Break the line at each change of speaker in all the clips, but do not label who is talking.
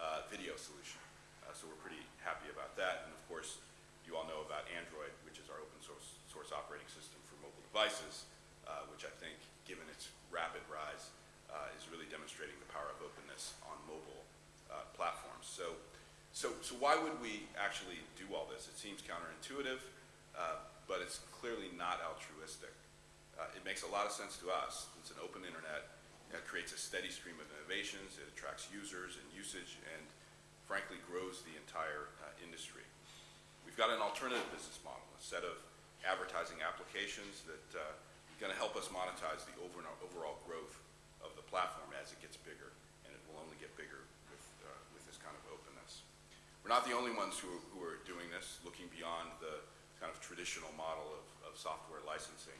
Uh, video solution. Uh, so we're pretty happy about that. And of course, you all know about Android, which is our open source, source operating system for mobile devices, uh, which I think, given its rapid rise, uh, is really demonstrating the power of openness on mobile uh, platforms. So, so, so why would we actually do all this? It seems counterintuitive, uh, but it's clearly not altruistic. It makes a lot of sense to us. It's an open internet. It creates a steady stream of innovations. It attracts users and usage and, frankly, grows the entire uh, industry. We've got an alternative business model, a set of advertising applications that uh, are going to help us monetize the over overall growth of the platform as it gets bigger, and it will only get bigger with, uh, with this kind of openness. We're not the only ones who, who are doing this, looking beyond the kind of traditional model of, of software licensing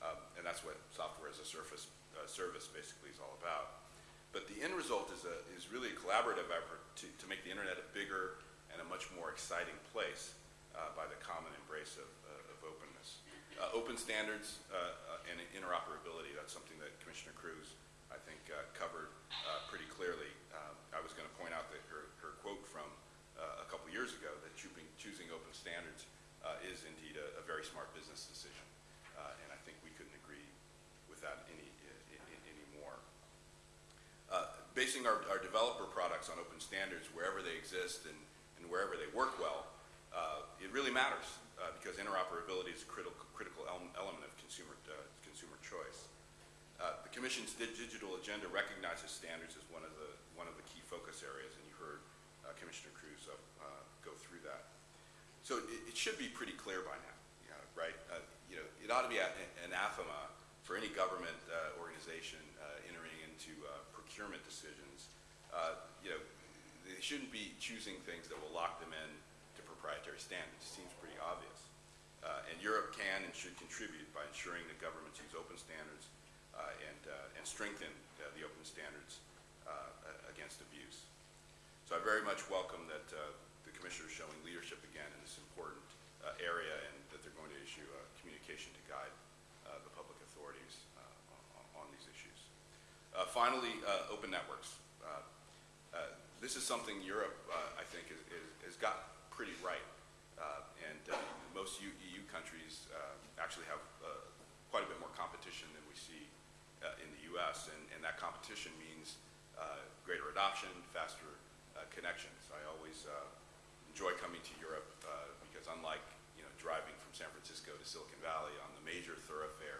um, and that's what software as a surface, uh, service basically is all about. But the end result is, a, is really a collaborative effort to, to make the internet a bigger and a much more exciting place uh, by the common embrace of, uh, of openness. Uh, open standards uh, uh, and interoperability, that's something that Commissioner Kroes, I think, covered pretty clearly. Um, I was going to point out that her, her quote from a couple years ago that choosing, open standards is indeed a, a very smart business decision. Uh, and I think we couldn't agree with that any, any more. Uh, basing our, our developer products on open standards wherever they exist and, and wherever they work well, uh, it really matters uh, because interoperability is a critical, critical element of consumer, uh, consumer choice. Uh, the Commission's digital agenda recognizes standards as one of the, one of the key focus areas, and you heard Commissioner Kroes go through that. So it, it should be pretty clear by now right? Uh, you know, it ought to be anathema for any government uh, organization uh, entering into uh, procurement decisions. Uh, you know, they shouldn't be choosing things that will lock them in to proprietary standards. It seems pretty obvious. Uh, and Europe can and should contribute by ensuring that governments use open standards and, and strengthen the open standards against abuse. So I very much welcome that the Commissioner is showing leadership again in this important area and going to issue a communication to guide uh, the public authorities uh, on, on, these issues. Uh, finally, uh, open networks. Uh, uh, this is something Europe, uh, I think, is, is, has got pretty right. and most EU countries actually have quite a bit more competition than we see in the U.S., and, and that competition means greater adoption, faster connections. I always enjoy coming to Europe because unlike you know driving from San Francisco to Silicon Valley on the major thoroughfare